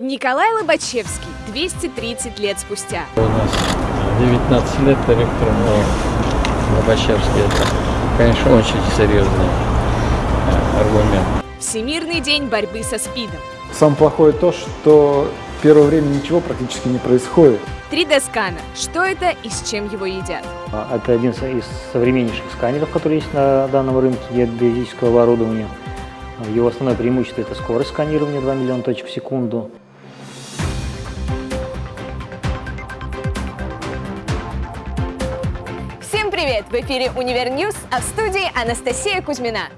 Николай Лобачевский, 230 лет спустя. У нас 19 лет ректором Лобачевский. Это, конечно, очень серьезный э, аргумент. Всемирный день борьбы со СПИДом. Самое плохое то, что первое время ничего практически не происходит. 3D-сканер. Что это и с чем его едят? А, Это один из современнейших сканеров, которые есть на данном рынке геодезического оборудования. Его основное преимущество – это скорость сканирования 2 миллиона точек в секунду. В эфире UniverNews, а в студии Анастасия Кузьмина.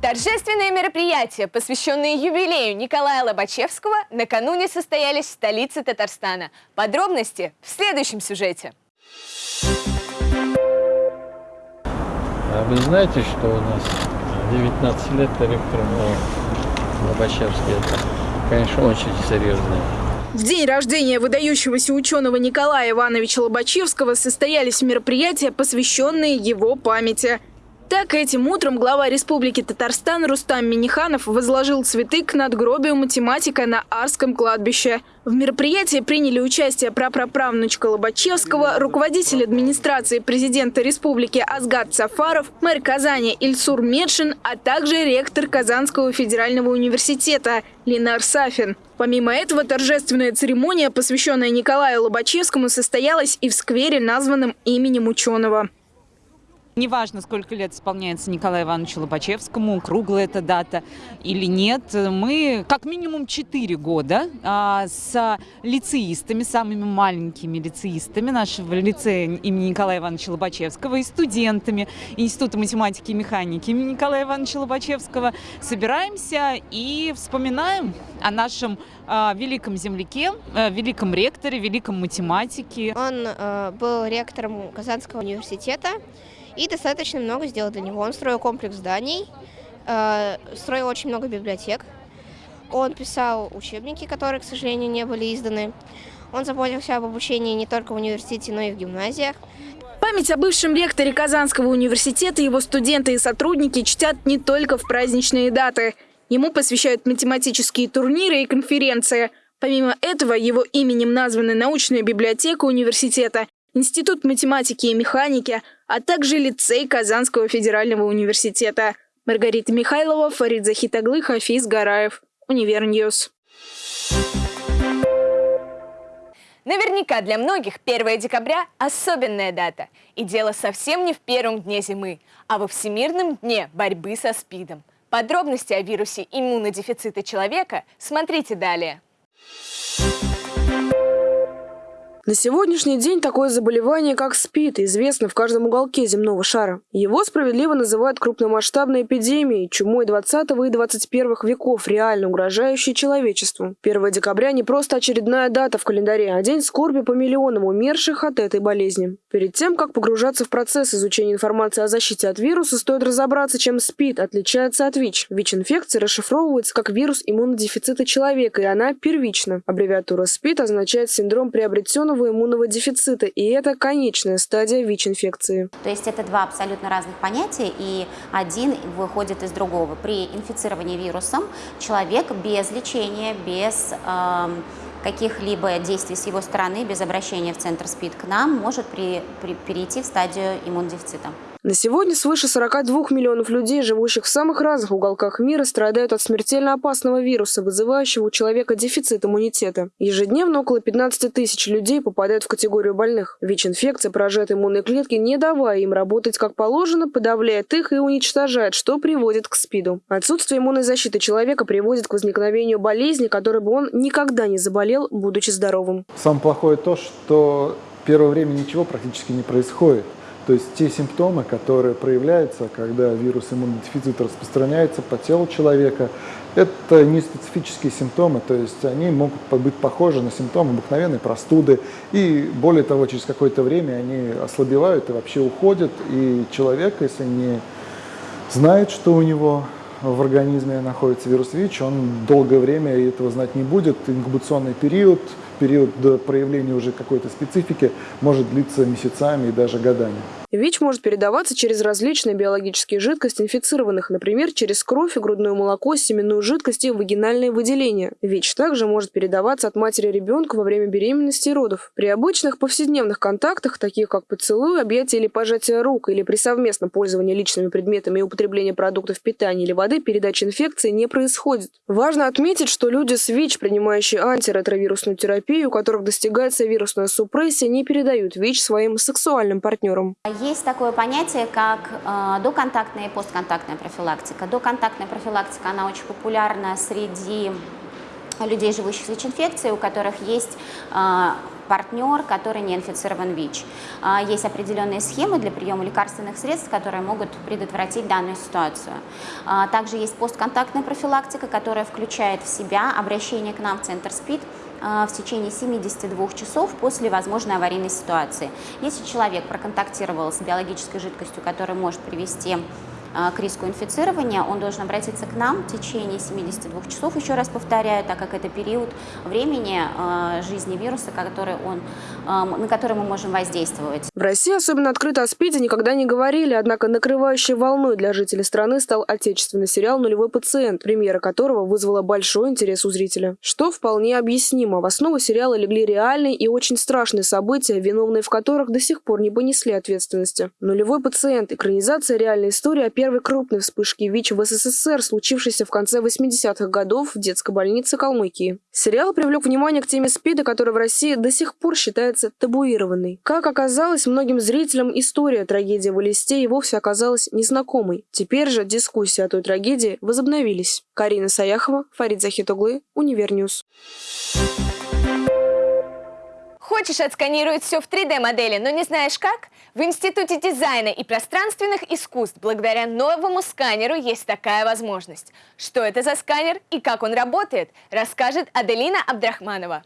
Торжественные мероприятия, посвященные юбилею Николая Лобачевского, накануне состоялись в столице Татарстана. Подробности в следующем сюжете. А вы знаете, что у нас 19 лет ректором Лобачевский. Это, конечно, очень серьезный В день рождения выдающегося ученого Николая Ивановича Лобачевского состоялись мероприятия, посвященные его памяти. Так, этим утром глава Республики Татарстан Рустам Миниханов возложил цветы к надгробию математика на Арском кладбище. В мероприятии приняли участие прапраправнучка Лобачевского, руководитель администрации президента республики Азгат Сафаров, мэр Казани Ильсур Медшин, а также ректор Казанского федерального университета Ленар Сафин. Помимо этого, торжественная церемония, посвященная Николаю Лобачевскому, состоялась и в сквере, названном именем ученого. Неважно, сколько лет исполняется Николаю Ивановичу Лобачевскому, круглая эта дата или нет, мы как минимум 4 года а, с лицеистами, самыми маленькими лицеистами нашего лицея имени Николая Ивановича Лобачевского и студентами Института математики и механики имени Николая Ивановича Лобачевского собираемся и вспоминаем о нашем а, великом земляке, а, великом ректоре, великом математике. Он э, был ректором Казанского университета и достаточно много сделал для него. Он строил комплекс зданий, э, строил очень много библиотек. Он писал учебники, которые, к сожалению, не были изданы. Он заботился об обучении не только в университете, но и в гимназиях. Память о бывшем ректоре Казанского университета его студенты и сотрудники чтят не только в праздничные даты. Ему посвящают математические турниры и конференции. Помимо этого, его именем названы научная библиотека университета, Институт математики и механики, а также лицей Казанского федерального университета. Маргарита Михайлова, Фарид Захитоглы, Хафиз Гараев. UniverNews. Наверняка для многих 1 декабря – особенная дата. И дело совсем не в первом дне зимы, а во Всемирном дне борьбы со СПИДом. Подробности о вирусе иммунодефицита человека смотрите далее. На сегодняшний день такое заболевание, как СПИД, известно в каждом уголке земного шара. Его справедливо называют крупномасштабной эпидемией, чумой 20 и 21 веков, реально угрожающей человечеству. 1 декабря не просто очередная дата в календаре, а день скорби по миллионам умерших от этой болезни. Перед тем, как погружаться в процесс изучения информации о защите от вируса, стоит разобраться, чем СПИД отличается от ВИЧ. ВИЧ-инфекция расшифровывается как вирус иммунодефицита человека, и она первична. Аббревиатура СПИД означает синдром приобретенного хронического иммунного дефицита, и это конечная стадия ВИЧ-инфекции. То есть это два абсолютно разных понятия, и один выходит из другого. При инфицировании вирусом человек без лечения, без э, каких-либо действий с его стороны, без обращения в центр СПИД к нам, может при, при, перейти в стадию иммунодефицита. На сегодня свыше 42 миллионов людей, живущих в самых разных уголках мира, страдают от смертельно опасного вируса, вызывающего у человека дефицит иммунитета. Ежедневно около 15 тысяч людей попадают в категорию больных. ВИЧ-инфекция поражает иммунные клетки, не давая им работать как положено, подавляет их и уничтожает, что приводит к СПИДу. Отсутствие иммунной защиты человека приводит к возникновению болезни, которой бы он никогда не заболел, будучи здоровым. Самое плохое то, что первое время ничего практически не происходит. То есть те симптомы, которые проявляются, когда вирус иммунодефицита распространяется по телу человека, это не специфические симптомы, то есть они могут быть похожи на симптомы обыкновенной простуды. И более того, через какое-то время они ослабевают и вообще уходят. И человек, если не знает, что у него в организме находится вирус ВИЧ, он долгое время этого знать не будет. Инкубационный период период проявления уже какой-то специфики может длиться месяцами и даже годами. ВИЧ может передаваться через различные биологические жидкости инфицированных, например, через кровь грудное молоко, семенную жидкость и вагинальные выделения. ВИЧ также может передаваться от матери ребенка во время беременности и родов. При обычных повседневных контактах, таких как поцелуй, объятие или пожатие рук, или при совместном пользовании личными предметами и употреблении продуктов питания или воды, передача инфекции не происходит. Важно отметить, что люди с ВИЧ, принимающие антиретровирусную терапию, у которых достигается вирусная супрессия, не передают ВИЧ своим сексуальным партнерам. Есть такое понятие, как э, доконтактная и постконтактная профилактика. Доконтактная профилактика, она очень популярна среди людей, живущих с ВИЧ-инфекцией, у которых есть э, партнер, который не инфицирован ВИЧ. Э, есть определенные схемы для приема лекарственных средств, которые могут предотвратить данную ситуацию. Э, также есть постконтактная профилактика, которая включает в себя обращение к нам в Центр СПИД, в течение 72 часов после возможной аварийной ситуации. Если человек проконтактировал с биологической жидкостью, которая может привести а, к риску инфицирования, он должен обратиться к нам в течение 72 часов, еще раз повторяю, так как это период времени а, жизни вируса, который он, а, на который мы можем воздействовать. В России особенно открыто о СПИДе никогда не говорили, однако накрывающей волной для жителей страны стал отечественный сериал «Нулевой пациент», премьера которого вызвала большой интерес у зрителя. Что вполне объяснимо. В основу сериала легли реальные и очень страшные события, виновные в которых до сих пор не понесли ответственности. «Нулевой пациент» – экранизация реальной истории о первой крупной вспышки ВИЧ в СССР, случившейся в конце 80-х годов в детской больнице Калмыкии. Сериал привлек внимание к теме СПИДа, которая в России до сих пор считается табуированной. Как оказалось, многим зрителям история трагедии в Элисте и вовсе оказалась незнакомой. Теперь же дискуссии о той трагедии возобновились. Карина Саяхова, Фарид Захитоглы, UniverNews. Хочешь отсканировать все в 3D-модели, но не знаешь как? В Институте дизайна и пространственных искусств благодаря новому сканеру есть такая возможность. Что это за сканер и как он работает, расскажет Аделина Абдрахманова.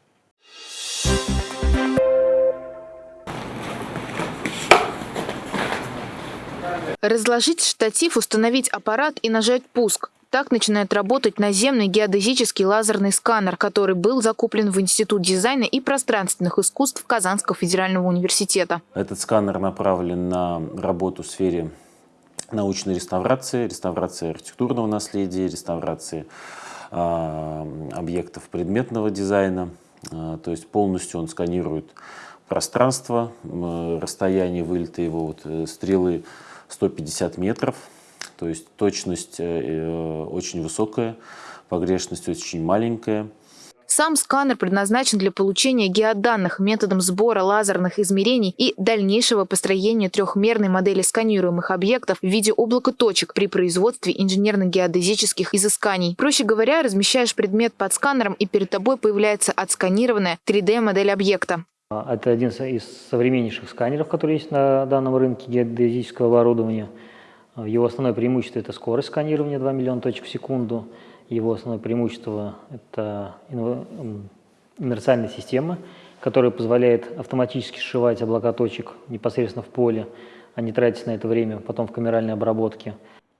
Разложить штатив, установить аппарат и нажать «Пуск». Так начинает работать наземный геодезический лазерный сканер, который был закуплен в Институт дизайна и пространственных искусств Казанского федерального университета. Этот сканер направлен на работу в сфере научной реставрации, реставрации архитектурного наследия, реставрации э, объектов предметного дизайна. Э, то есть полностью он сканирует пространство, э, расстояние вылета его вот, э, стрелы 150 метров. То есть точность э, э, очень высокая, погрешность очень маленькая. Сам сканер предназначен для получения геоданных методом сбора лазерных измерений и дальнейшего построения трехмерной модели сканируемых объектов в виде облака точек при производстве инженерно-геодезических изысканий. Проще говоря, размещаешь предмет под сканером и перед тобой появляется отсканированная 3D-модель объекта. Это один из современнейших сканеров, которые есть на данном рынке геодезического оборудования – его основное преимущество – это скорость сканирования 2 миллиона точек в секунду. Его основное преимущество – это инерциальная система, которая позволяет автоматически сшивать облака точек непосредственно в поле, а не тратить на это время потом в камеральной обработке.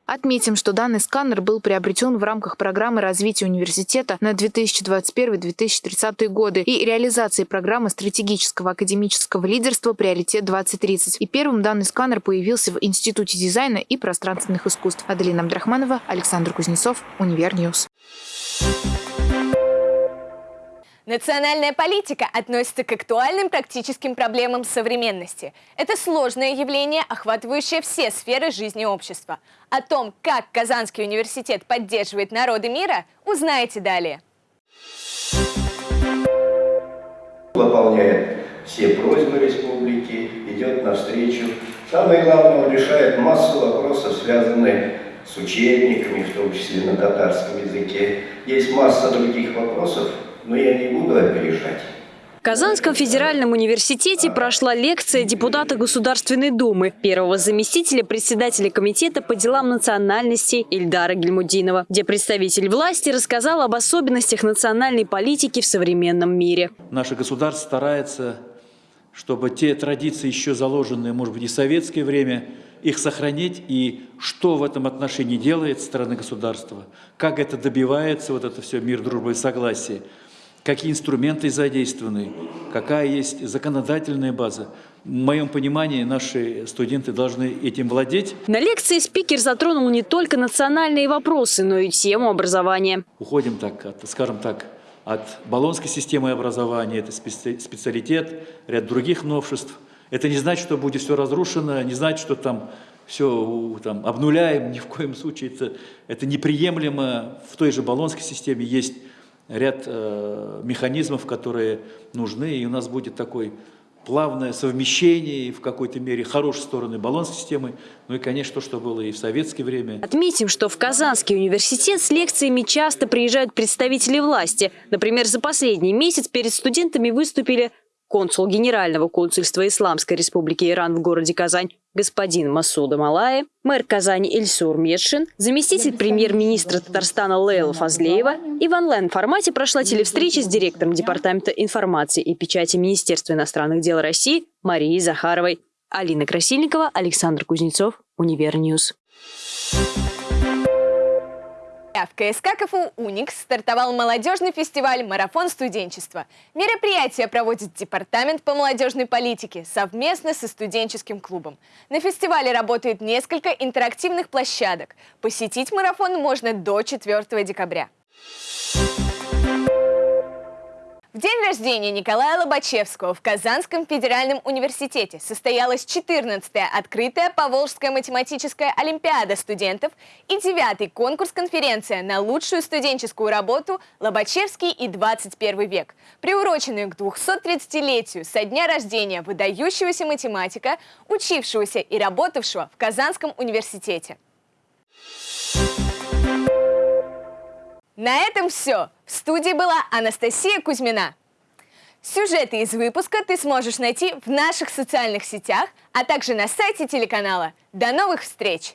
Отметим, что данный сканер был приобретен в рамках программы развития университета на 2021-2030 годы и реализации программы стратегического академического лидерства «Приоритет-2030». И первым данный сканер появился в Институте дизайна и пространственных искусств. Аделина Абдрахманова, Александр Кузнецов, UniverNews. Национальная политика относится к актуальным практическим проблемам современности. Это сложное явление, охватывающее все сферы жизни общества. О том, как Казанский университет поддерживает народы мира, узнаете далее. Выполняет все просьбы республики, идет навстречу. Самое главное, он решает массу вопросов, связанных с учебниками, в том числе на татарском языке. Есть масса других вопросов, но я не буду опережать. В Казанском федеральном университете прошла лекция депутата Государственной Думы, первого заместителя председателя комитета по делам национальностей Ильдара Гельмудинова, где представитель власти рассказал об особенностях национальной политики в современном мире. Наше государство старается, чтобы те традиции, еще заложенные, может быть, и в советское время, их сохранить и что в этом отношении делает страна государства, как это добивается, вот это все мир, дружба и согласие – какие инструменты задействованы, какая есть законодательная база. В моем понимании наши студенты должны этим владеть. На лекции спикер затронул не только национальные вопросы, но и тему образования. Уходим так, от, скажем так, от баллонской системы образования, это специалитет, ряд других новшеств. Это не значит, что будет все разрушено, не значит, что там все там, обнуляем, ни в коем случае это, это неприемлемо. В той же баллонской системе есть ряд э, механизмов, которые нужны, и у нас будет такой плавное совмещение в какой-то мере хорошей стороны баланс системы, ну и, конечно, то, что было и в советское время. Отметим, что в Казанский университет с лекциями часто приезжают представители власти. Например, за последний месяц перед студентами выступили консул Генерального консульства Исламской Республики Иран в городе Казань господин Масуда Малаев, мэр Казани Ильсур Метшин, заместитель премьер-министра Татарстана Лейла Фазлеева и в онлайн-формате прошла телевстреча с директором Департамента информации и печати Министерства иностранных дел России Марией Захаровой. Алина Красильникова, Александр Кузнецов, UniverNews. В КСК КФУ «Уникс» стартовал молодежный фестиваль «Марафон студенчества». Мероприятие проводит Департамент по молодежной политике совместно со студенческим клубом. На фестивале работает несколько интерактивных площадок. Посетить марафон можно до 4 декабря. В день рождения Николая Лобачевского в Казанском федеральном университете состоялась 14-я открытая Поволжская математическая олимпиада студентов и 9-й конкурс-конференция на лучшую студенческую работу «Лобачевский и 21 век», приуроченную к 230-летию со дня рождения выдающегося математика, учившегося и работавшего в Казанском университете. На этом все. В студии была Анастасия Кузьмина. Сюжеты из выпуска ты сможешь найти в наших социальных сетях, а также на сайте телеканала. До новых встреч!